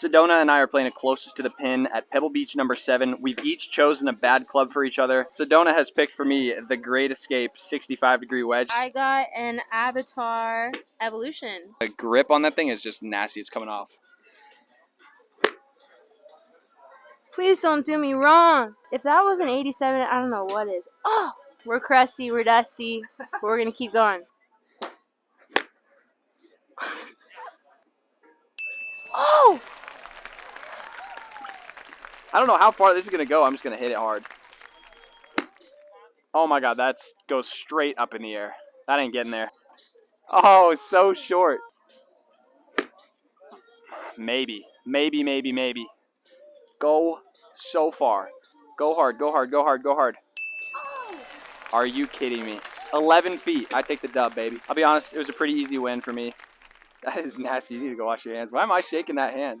Sedona and I are playing it closest to the pin at Pebble Beach number seven. We've each chosen a bad club for each other. Sedona has picked for me the Great Escape 65 degree wedge. I got an Avatar Evolution. The grip on that thing is just nasty. It's coming off. Please don't do me wrong. If that was an 87, I don't know what is. Oh, we're crusty, we're dusty. We're gonna keep going. I don't know how far this is going to go. I'm just going to hit it hard. Oh my god, that goes straight up in the air. That ain't getting there. Oh, so short. Maybe. Maybe, maybe, maybe. Go so far. Go hard, go hard, go hard, go hard. Are you kidding me? 11 feet. I take the dub, baby. I'll be honest, it was a pretty easy win for me. That is nasty. You need to go wash your hands. Why am I shaking that hand?